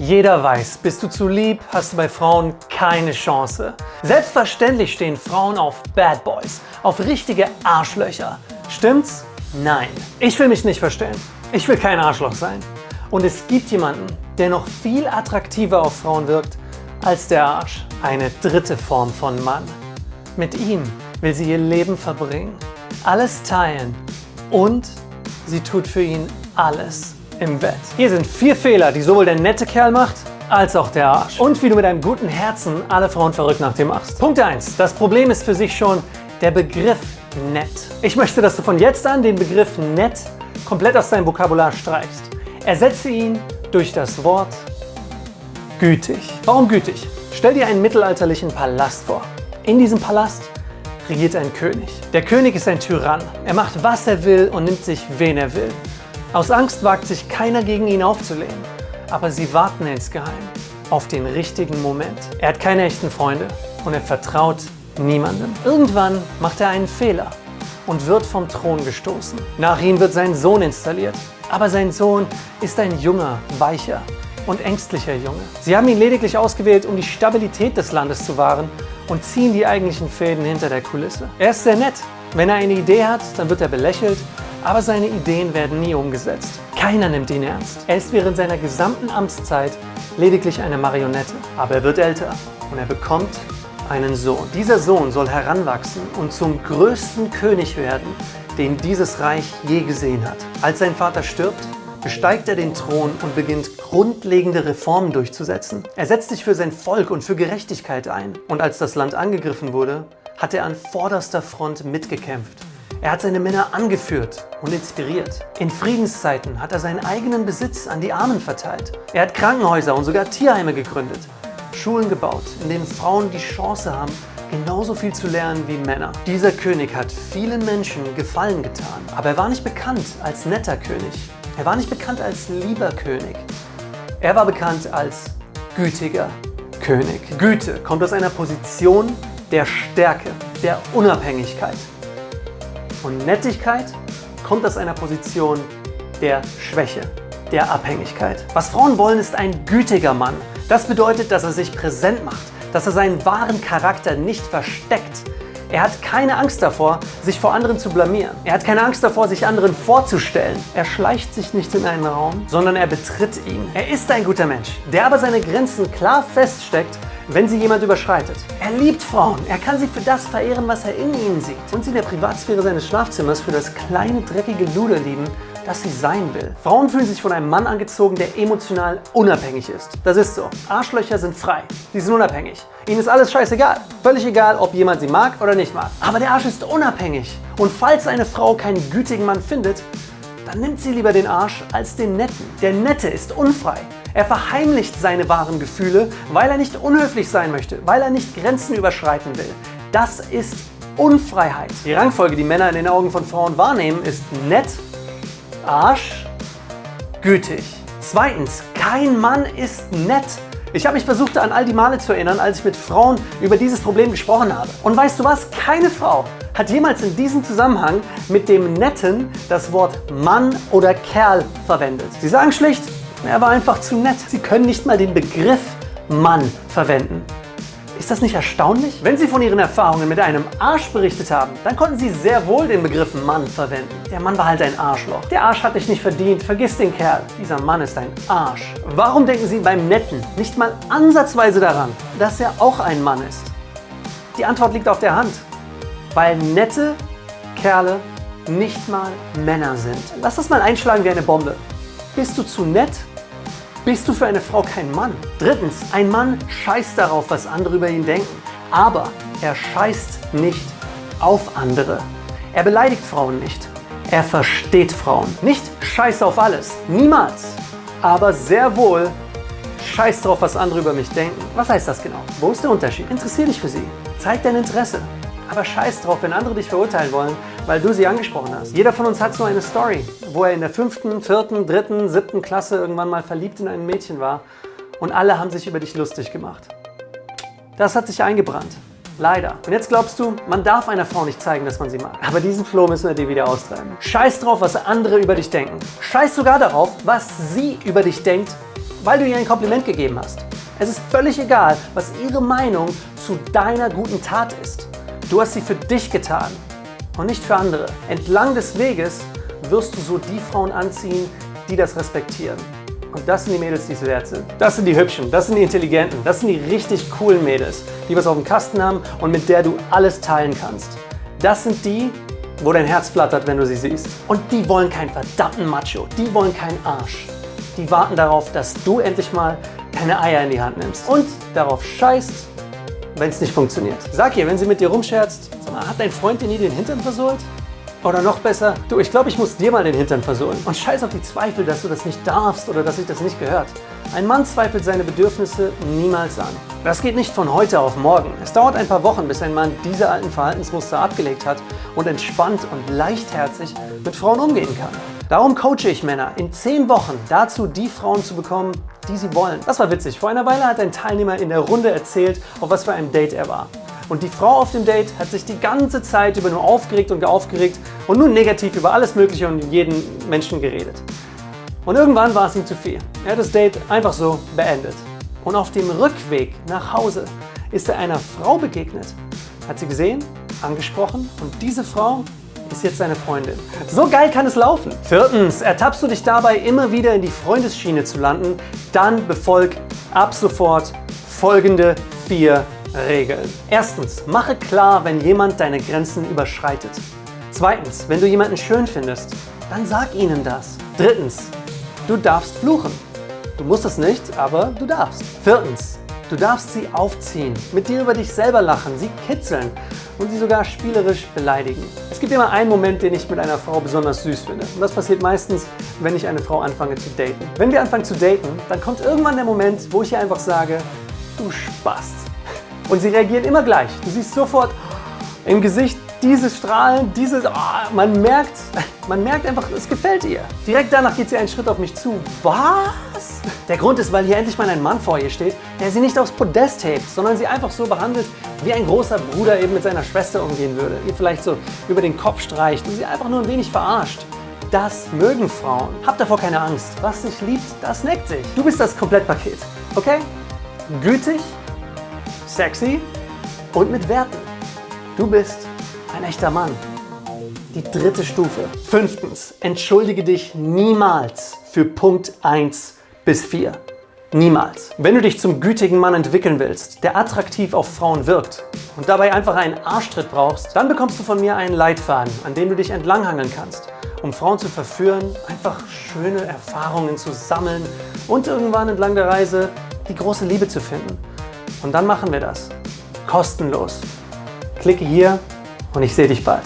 Jeder weiß, bist du zu lieb, hast du bei Frauen keine Chance. Selbstverständlich stehen Frauen auf Bad Boys, auf richtige Arschlöcher. Stimmt's? Nein. Ich will mich nicht verstellen. Ich will kein Arschloch sein. Und es gibt jemanden, der noch viel attraktiver auf Frauen wirkt als der Arsch. Eine dritte Form von Mann. Mit ihm will sie ihr Leben verbringen, alles teilen und sie tut für ihn alles im Bett. Hier sind vier Fehler, die sowohl der nette Kerl macht, als auch der Arsch. Und wie du mit einem guten Herzen alle Frauen verrückt nach dir machst. Punkt 1. Das Problem ist für sich schon der Begriff nett. Ich möchte, dass du von jetzt an den Begriff nett komplett aus deinem Vokabular streichst. Ersetze ihn durch das Wort gütig. Warum gütig? Stell dir einen mittelalterlichen Palast vor. In diesem Palast regiert ein König. Der König ist ein Tyrann. Er macht, was er will und nimmt sich, wen er will. Aus Angst wagt sich keiner gegen ihn aufzulehnen, aber sie warten insgeheim auf den richtigen Moment. Er hat keine echten Freunde und er vertraut niemandem. Irgendwann macht er einen Fehler und wird vom Thron gestoßen. Nach ihm wird sein Sohn installiert. Aber sein Sohn ist ein junger, weicher und ängstlicher Junge. Sie haben ihn lediglich ausgewählt, um die Stabilität des Landes zu wahren und ziehen die eigentlichen Fäden hinter der Kulisse. Er ist sehr nett. Wenn er eine Idee hat, dann wird er belächelt aber seine Ideen werden nie umgesetzt. Keiner nimmt ihn ernst. Er ist während seiner gesamten Amtszeit lediglich eine Marionette. Aber er wird älter und er bekommt einen Sohn. Dieser Sohn soll heranwachsen und zum größten König werden, den dieses Reich je gesehen hat. Als sein Vater stirbt, besteigt er den Thron und beginnt grundlegende Reformen durchzusetzen. Er setzt sich für sein Volk und für Gerechtigkeit ein. Und als das Land angegriffen wurde, hat er an vorderster Front mitgekämpft. Er hat seine Männer angeführt und inspiriert. In Friedenszeiten hat er seinen eigenen Besitz an die Armen verteilt. Er hat Krankenhäuser und sogar Tierheime gegründet. Schulen gebaut, in denen Frauen die Chance haben, genauso viel zu lernen wie Männer. Dieser König hat vielen Menschen Gefallen getan, aber er war nicht bekannt als netter König. Er war nicht bekannt als lieber König. Er war bekannt als gütiger König. Güte kommt aus einer Position der Stärke, der Unabhängigkeit. Und Nettigkeit kommt aus einer Position der Schwäche, der Abhängigkeit. Was Frauen wollen, ist ein gütiger Mann. Das bedeutet, dass er sich präsent macht, dass er seinen wahren Charakter nicht versteckt. Er hat keine Angst davor, sich vor anderen zu blamieren. Er hat keine Angst davor, sich anderen vorzustellen. Er schleicht sich nicht in einen Raum, sondern er betritt ihn. Er ist ein guter Mensch, der aber seine Grenzen klar feststeckt wenn sie jemand überschreitet. Er liebt Frauen. Er kann sie für das verehren, was er in ihnen sieht. Und sie in der Privatsphäre seines Schlafzimmers für das kleine, dreckige Luder lieben, das sie sein will. Frauen fühlen sich von einem Mann angezogen, der emotional unabhängig ist. Das ist so. Arschlöcher sind frei. Sie sind unabhängig. Ihnen ist alles scheißegal. Völlig egal, ob jemand sie mag oder nicht mag. Aber der Arsch ist unabhängig. Und falls eine Frau keinen gütigen Mann findet, dann nimmt sie lieber den Arsch als den Netten. Der Nette ist unfrei. Er verheimlicht seine wahren Gefühle, weil er nicht unhöflich sein möchte, weil er nicht Grenzen überschreiten will. Das ist Unfreiheit. Die Rangfolge, die Männer in den Augen von Frauen wahrnehmen, ist nett, Arsch, gütig. Zweitens, kein Mann ist nett. Ich habe mich versucht, an all die Male zu erinnern, als ich mit Frauen über dieses Problem gesprochen habe. Und weißt du was? Keine Frau hat jemals in diesem Zusammenhang mit dem Netten das Wort Mann oder Kerl verwendet. Sie sagen schlicht, er war einfach zu nett. Sie können nicht mal den Begriff Mann verwenden. Ist das nicht erstaunlich? Wenn Sie von Ihren Erfahrungen mit einem Arsch berichtet haben, dann konnten Sie sehr wohl den Begriff Mann verwenden. Der Mann war halt ein Arschloch. Der Arsch hat dich nicht verdient, vergiss den Kerl. Dieser Mann ist ein Arsch. Warum denken Sie beim Netten nicht mal ansatzweise daran, dass er auch ein Mann ist? Die Antwort liegt auf der Hand. Weil nette Kerle nicht mal Männer sind. Lass das mal einschlagen wie eine Bombe. Bist du zu nett, bist du für eine Frau kein Mann. Drittens, ein Mann scheißt darauf, was andere über ihn denken. Aber er scheißt nicht auf andere. Er beleidigt Frauen nicht. Er versteht Frauen. Nicht scheiß auf alles. Niemals. Aber sehr wohl scheiß drauf, was andere über mich denken. Was heißt das genau? Wo ist der Unterschied? Interessier dich für sie. Zeig dein Interesse. Aber scheiß drauf, wenn andere dich verurteilen wollen, weil du sie angesprochen hast. Jeder von uns hat so eine Story, wo er in der fünften, vierten, dritten, siebten Klasse irgendwann mal verliebt in ein Mädchen war und alle haben sich über dich lustig gemacht. Das hat sich eingebrannt. Leider. Und jetzt glaubst du, man darf einer Frau nicht zeigen, dass man sie mag. Aber diesen Floh müssen wir dir wieder austreiben. Scheiß drauf, was andere über dich denken. Scheiß sogar darauf, was sie über dich denkt, weil du ihr ein Kompliment gegeben hast. Es ist völlig egal, was ihre Meinung zu deiner guten Tat ist. Du hast sie für dich getan und nicht für andere. Entlang des Weges wirst du so die Frauen anziehen, die das respektieren. Und das sind die Mädels, die es wert sind. Das sind die Hübschen, das sind die Intelligenten, das sind die richtig coolen Mädels, die was auf dem Kasten haben und mit der du alles teilen kannst. Das sind die, wo dein Herz flattert, wenn du sie siehst. Und die wollen keinen verdammten Macho, die wollen keinen Arsch. Die warten darauf, dass du endlich mal deine Eier in die Hand nimmst und darauf scheißt, wenn es nicht funktioniert. Sag ihr, wenn sie mit dir rumscherzt, mal, hat dein Freund dir nie den Hintern versohlt? Oder noch besser, du, ich glaube, ich muss dir mal den Hintern versohlen. Und scheiß auf die Zweifel, dass du das nicht darfst oder dass sich das nicht gehört. Ein Mann zweifelt seine Bedürfnisse niemals an. Das geht nicht von heute auf morgen. Es dauert ein paar Wochen, bis ein Mann diese alten Verhaltensmuster abgelegt hat und entspannt und leichtherzig mit Frauen umgehen kann. Darum coache ich Männer in 10 Wochen dazu, die Frauen zu bekommen, die sie wollen. Das war witzig. Vor einer Weile hat ein Teilnehmer in der Runde erzählt, auf was für einem Date er war. Und die Frau auf dem Date hat sich die ganze Zeit über nur aufgeregt und aufgeregt und nur negativ über alles Mögliche und jeden Menschen geredet. Und irgendwann war es ihm zu viel. Er hat das Date einfach so beendet. Und auf dem Rückweg nach Hause ist er einer Frau begegnet. Hat sie gesehen, angesprochen und diese Frau ist jetzt seine Freundin. So geil kann es laufen. Viertens, ertappst du dich dabei immer wieder in die Freundesschiene zu landen, dann befolg ab sofort folgende vier Regeln. Erstens, mache klar, wenn jemand deine Grenzen überschreitet. Zweitens, wenn du jemanden schön findest, dann sag ihnen das. Drittens, du darfst fluchen. Du musst es nicht, aber du darfst. Viertens, du darfst sie aufziehen, mit dir über dich selber lachen, sie kitzeln und sie sogar spielerisch beleidigen. Es gibt immer einen Moment, den ich mit einer Frau besonders süß finde. Und das passiert meistens, wenn ich eine Frau anfange zu daten. Wenn wir anfangen zu daten, dann kommt irgendwann der Moment, wo ich ihr einfach sage, du Spast. Und sie reagieren immer gleich. Du siehst sofort im Gesicht dieses Strahlen, dieses, oh, man merkt, man merkt einfach, es gefällt ihr. Direkt danach geht sie einen Schritt auf mich zu. Was? Der Grund ist, weil hier endlich mal ein Mann vor ihr steht, der sie nicht aufs Podest hebt, sondern sie einfach so behandelt, wie ein großer Bruder eben mit seiner Schwester umgehen würde. Ihr vielleicht so über den Kopf streicht und sie einfach nur ein wenig verarscht. Das mögen Frauen. Habt davor keine Angst. Was sich liebt, das neckt sich. Du bist das Komplettpaket. Okay? Gütig, sexy und mit Werten. Du bist ein echter Mann. Die dritte Stufe. Fünftens, entschuldige dich niemals für Punkt 1 bis 4. Niemals. Wenn du dich zum gütigen Mann entwickeln willst, der attraktiv auf Frauen wirkt und dabei einfach einen Arschtritt brauchst, dann bekommst du von mir einen Leitfaden, an dem du dich entlanghangeln kannst, um Frauen zu verführen, einfach schöne Erfahrungen zu sammeln und irgendwann entlang der Reise die große Liebe zu finden. Und dann machen wir das. Kostenlos. Klicke hier und ich sehe dich bald.